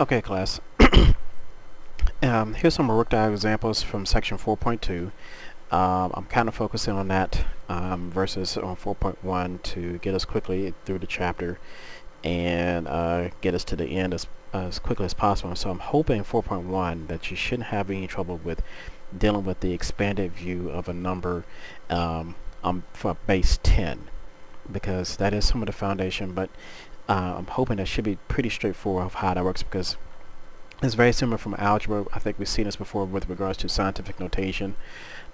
Okay class, um, here's some worked out examples from section 4.2. Um, I'm kind of focusing on that um, versus on 4.1 to get us quickly through the chapter and uh, get us to the end as, as quickly as possible. So I'm hoping 4.1 that you shouldn't have any trouble with dealing with the expanded view of a number um, um, for base 10 because that is some of the foundation but uh, I'm hoping that should be pretty straightforward of how that works because it's very similar from algebra. I think we've seen this before with regards to scientific notation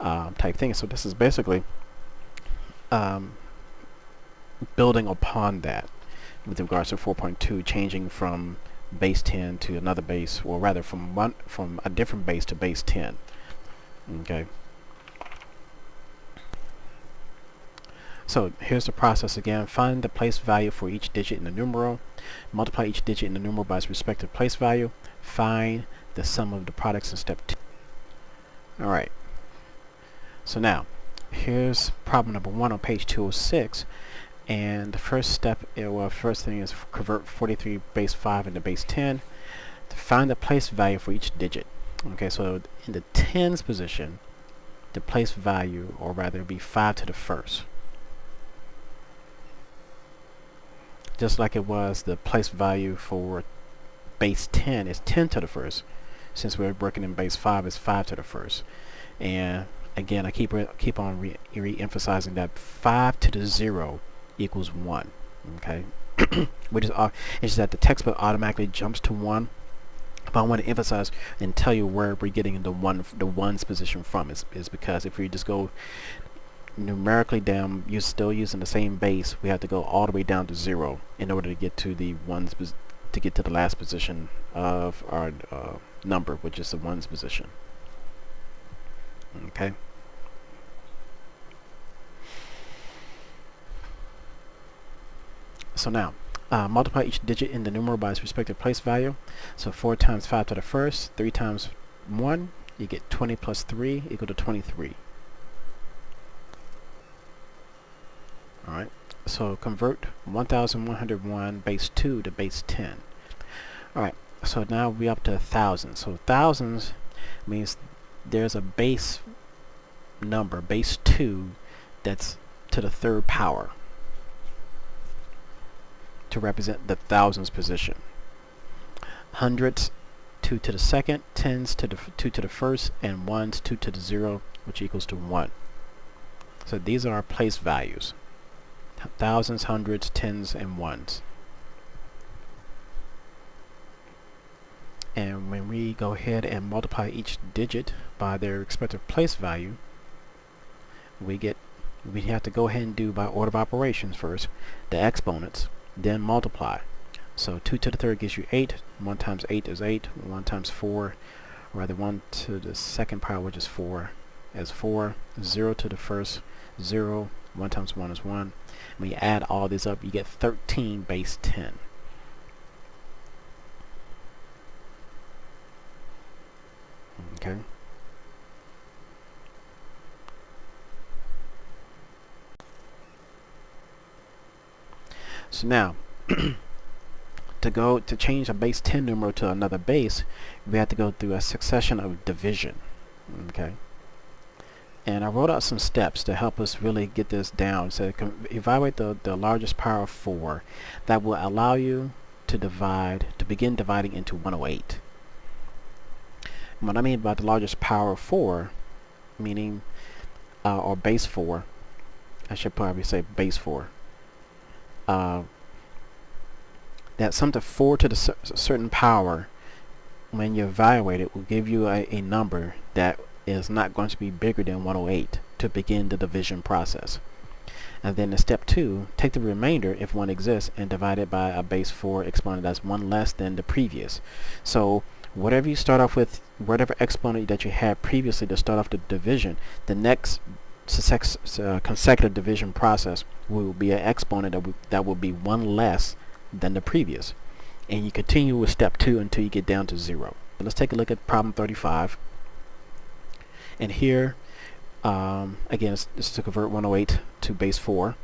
um, type thing. So this is basically um, building upon that with regards to 4.2, changing from base 10 to another base, or rather from one from a different base to base 10. Okay. So here's the process again. Find the place value for each digit in the numeral. Multiply each digit in the numeral by its respective place value. Find the sum of the products in step 2. Alright. So now, here's problem number 1 on page 206. And the first step, eh, well, first thing is convert 43 base 5 into base 10. To find the place value for each digit. Okay, so in the tens position, the place value, or rather be 5 to the first. Just like it was the place value for base 10 is 10 to the first. Since we're working in base 5 is 5 to the first. And again I keep keep on re, re emphasizing that 5 to the 0 equals 1 okay? Which is uh, it's that the textbook automatically jumps to 1 but I want to emphasize and tell you where we're getting the one the ones position from is, is because if we just go numerically down, you're still using the same base, we have to go all the way down to zero in order to get to the ones to get to the last position of our uh, number, which is the ones position. Okay. So now, uh, multiply each digit in the numeral by its respective place value. So 4 times 5 to the first, 3 times 1, you get 20 plus 3 equal to 23. Alright, so convert 1101 base 2 to base 10. Alright, so now we're up to a thousand. So thousands means there's a base number, base 2, that's to the third power to represent the thousands position. Hundreds 2 to the second, tens to the 2 to the first, and ones 2 to the 0, which equals to 1. So these are our place values thousands, hundreds, tens, and ones. And when we go ahead and multiply each digit by their respective place value, we get we have to go ahead and do by order of operations first the exponents, then multiply. So 2 to the third gives you 8, 1 times 8 is 8, 1 times 4, or rather 1 to the second power which is 4 is 4, 0 to the first, 0, 1 times 1 is 1, when you add all this up, you get 13 base 10. Okay. So now, to go to change a base 10 numeral to another base, we have to go through a succession of division. Okay and I wrote out some steps to help us really get this down. So evaluate the, the largest power of 4 that will allow you to divide, to begin dividing into 108. And what I mean by the largest power of 4, meaning, uh, or base 4, I should probably say base 4, uh, that something 4 to the certain power, when you evaluate it, will give you a, a number that is not going to be bigger than 108 to begin the division process. And then in step 2, take the remainder, if one exists, and divide it by a base 4 exponent that's one less than the previous. So whatever you start off with, whatever exponent that you had previously to start off the division, the next uh, consecutive division process will be an exponent that, that will be one less than the previous. And you continue with step 2 until you get down to 0. let's take a look at problem 35 and here um, again it's, it's to convert 108 to base 4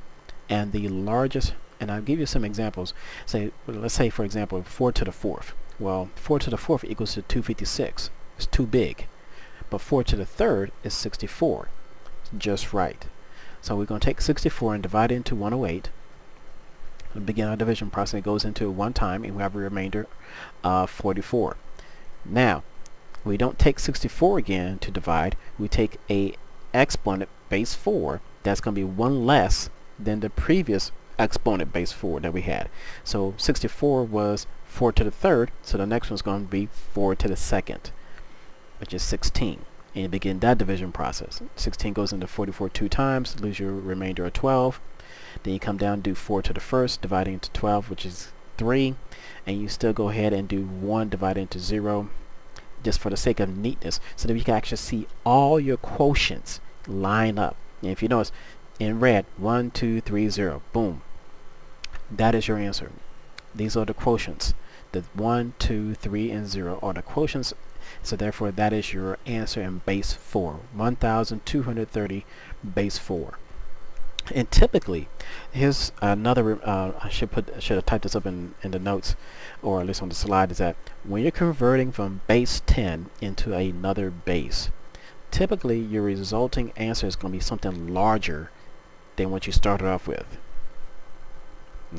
and the largest and I'll give you some examples say let's say for example 4 to the fourth Well, 4 to the 4th equals to 256. It's too big. But 4 to the 3rd is 64. It's just right. So we're going to take 64 and divide it into 108. And begin our division process. It goes into one time and we have a remainder of 44. Now, we don't take 64 again to divide. We take a exponent base 4 that's going to be one less than the previous exponent base 4 that we had. So 64 was 4 to the third, so the next one's going to be 4 to the second, which is 16. And you begin that division process. 16 goes into 44 two times, lose your remainder of 12. Then you come down do 4 to the first, dividing into 12, which is 3. And you still go ahead and do 1 divided into 0, just for the sake of neatness, so that you can actually see all your quotients line up. And if you notice, in red, 1, 2, 3, 0, boom. That is your answer. These are the quotients. The 1, 2, 3, and 0 are the quotients. So therefore, that is your answer in base 4. 1,230 base 4. And typically, here's another, uh, I should put, should have typed this up in, in the notes, or at least on the slide, is that when you're converting from base 10 into another base, typically your resulting answer is going to be something larger than what you started off with.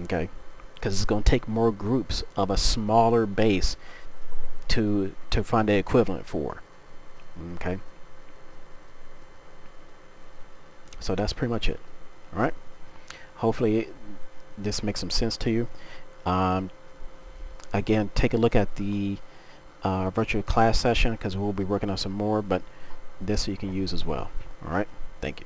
Okay? Because it's going to take more groups of a smaller base to to find the equivalent for. Okay? So that's pretty much it. Alright? Hopefully this makes some sense to you. Um, again, take a look at the uh, virtual class session because we'll be working on some more, but this you can use as well. Alright? Thank you.